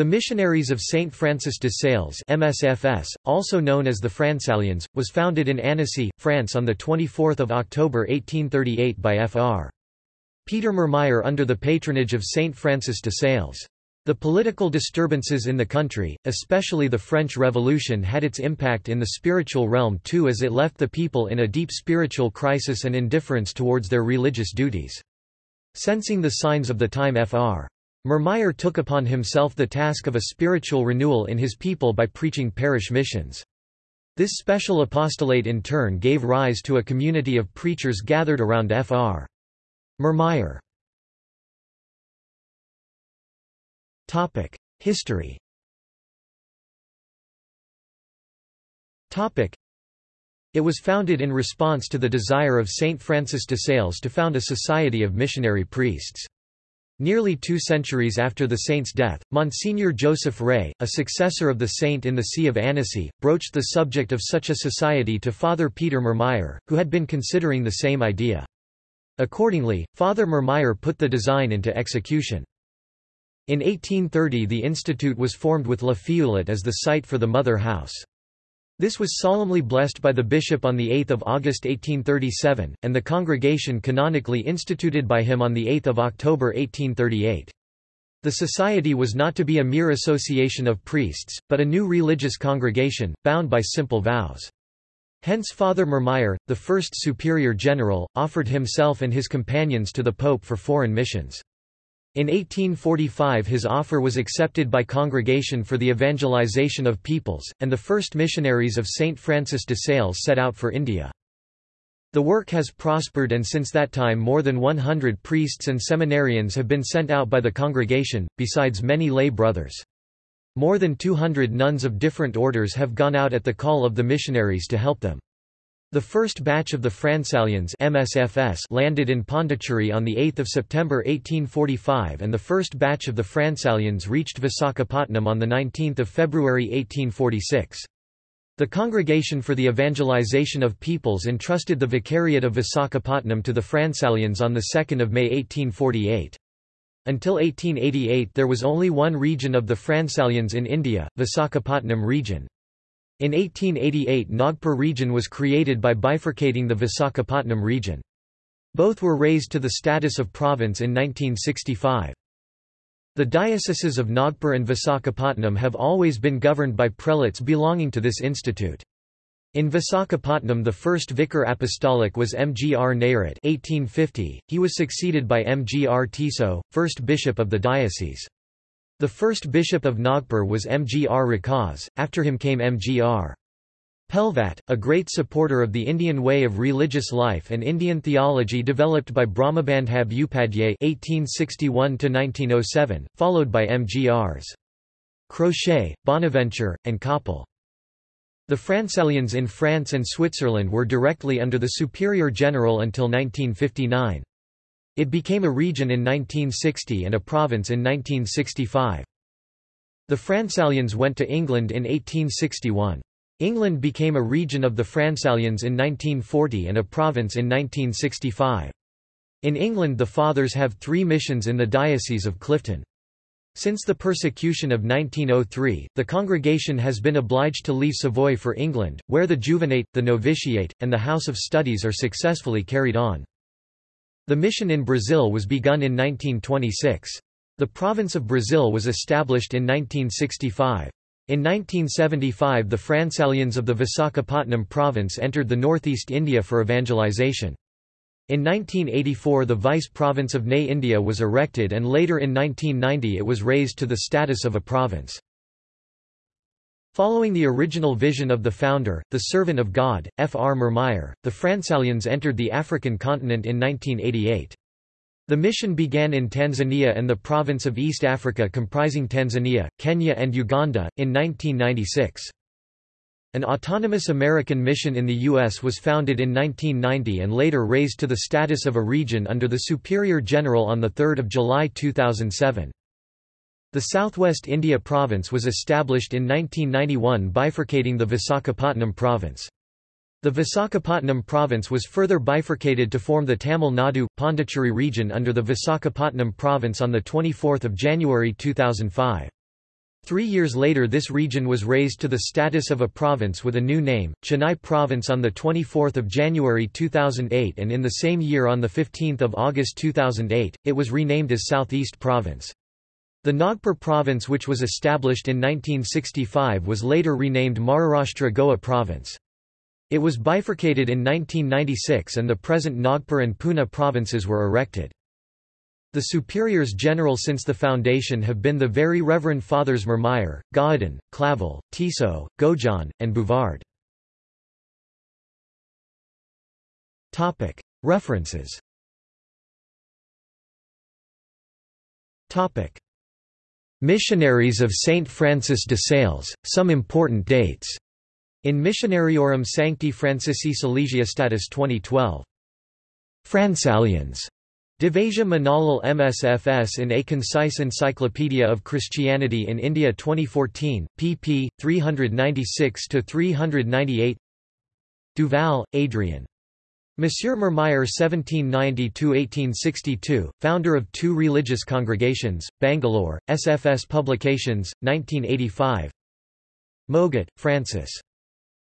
The Missionaries of St. Francis de Sales MSFS, also known as the Fransalians, was founded in Annecy, France on 24 October 1838 by Fr. Peter Mermier under the patronage of St. Francis de Sales. The political disturbances in the country, especially the French Revolution had its impact in the spiritual realm too as it left the people in a deep spiritual crisis and indifference towards their religious duties. Sensing the signs of the time Fr. Mermier took upon himself the task of a spiritual renewal in his people by preaching parish missions. This special apostolate in turn gave rise to a community of preachers gathered around Fr. Mermier. History It was founded in response to the desire of Saint Francis de Sales to found a society of missionary priests. Nearly two centuries after the saint's death, Monsignor Joseph Rey, a successor of the saint in the See of Annecy, broached the subject of such a society to Father Peter Mermier, who had been considering the same idea. Accordingly, Father Mermier put the design into execution. In 1830 the institute was formed with La Feuillette as the site for the mother house. This was solemnly blessed by the bishop on 8 August 1837, and the congregation canonically instituted by him on 8 October 1838. The society was not to be a mere association of priests, but a new religious congregation, bound by simple vows. Hence Father Mermier, the first superior general, offered himself and his companions to the Pope for foreign missions. In 1845 his offer was accepted by Congregation for the Evangelization of Peoples, and the first missionaries of St. Francis de Sales set out for India. The work has prospered and since that time more than 100 priests and seminarians have been sent out by the congregation, besides many lay brothers. More than 200 nuns of different orders have gone out at the call of the missionaries to help them. The first batch of the Fransalians MSFS landed in Pondicherry on 8 September 1845 and the first batch of the Fransalians reached Visakhapatnam on 19 February 1846. The Congregation for the Evangelization of Peoples entrusted the Vicariate of Visakhapatnam to the Fransalians on 2 May 1848. Until 1888 there was only one region of the Fransalians in India, the Visakhapatnam region. In 1888 Nagpur region was created by bifurcating the Visakhapatnam region. Both were raised to the status of province in 1965. The dioceses of Nagpur and Visakhapatnam have always been governed by prelates belonging to this institute. In Visakhapatnam the first vicar apostolic was Mgr Neyret 1850, he was succeeded by Mgr Tissot, first bishop of the diocese. The first bishop of Nagpur was Mgr Riccaz, after him came Mgr. Pelvat, a great supporter of the Indian way of religious life and Indian theology developed by Brahmabandhab Upadhyay (1861–1907), followed by Mgrs. Crochet, Bonaventure, and Coppel. The Fransalians in France and Switzerland were directly under the Superior General until 1959. It became a region in 1960 and a province in 1965. The Fransalians went to England in 1861. England became a region of the Fransalians in 1940 and a province in 1965. In England the Fathers have three missions in the Diocese of Clifton. Since the persecution of 1903, the congregation has been obliged to leave Savoy for England, where the Juvenate, the Novitiate, and the House of Studies are successfully carried on. The mission in Brazil was begun in 1926. The province of Brazil was established in 1965. In 1975 the Fransalians of the Visakhapatnam province entered the northeast India for evangelization. In 1984 the vice-province of Ney India was erected and later in 1990 it was raised to the status of a province. Following the original vision of the founder, the servant of God, F. R. Mermier, the Fransalians entered the African continent in 1988. The mission began in Tanzania and the province of East Africa comprising Tanzania, Kenya and Uganda, in 1996. An autonomous American mission in the U.S. was founded in 1990 and later raised to the status of a region under the Superior General on 3 July 2007. The Southwest India Province was established in 1991 bifurcating the Visakhapatnam Province. The Visakhapatnam Province was further bifurcated to form the Tamil Nadu, Pondicherry region under the Visakhapatnam Province on 24 January 2005. Three years later this region was raised to the status of a province with a new name, Chennai Province on 24 January 2008 and in the same year on 15 August 2008, it was renamed as Southeast Province. The Nagpur province which was established in 1965 was later renamed Maharashtra Goa Province. It was bifurcated in 1996 and the present Nagpur and Pune provinces were erected. The superiors general since the foundation have been the Very Reverend Fathers Mermier, Gaudin, Clavel, Tissot, Gaujon, and Bouvard. References Missionaries of Saint Francis de Sales, some important dates. In Missionariorum Sancti Francisci Salesii Status 2012. Fransalians. Devasia Manalal MSFS in A Concise Encyclopedia of Christianity in India 2014, pp. 396–398 Duval, Adrian. Monsieur Mermier 1790–1862, founder of two religious congregations, Bangalore, SFS Publications, 1985 Mogat, Francis.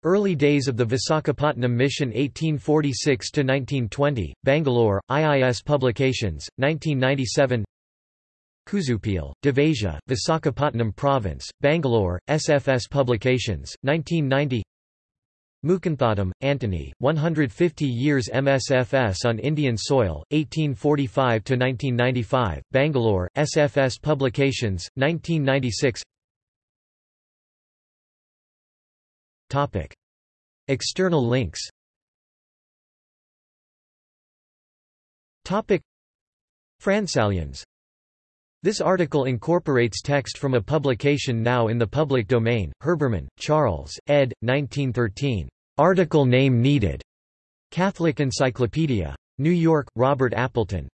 Early days of the Visakhapatnam Mission 1846–1920, Bangalore, IIS Publications, 1997 Kuzupil, Devasia, Visakhapatnam Province, Bangalore, SFS Publications, 1990 Mukanthodam, Antony, 150 Years MSFS on Indian Soil, 1845–1995, Bangalore, SFS Publications, 1996 Topic. External links Topic. Fransalians This article incorporates text from a publication now in the public domain, Herbermann, Charles, ed. 1913. Article name needed. Catholic Encyclopedia. New York, Robert Appleton.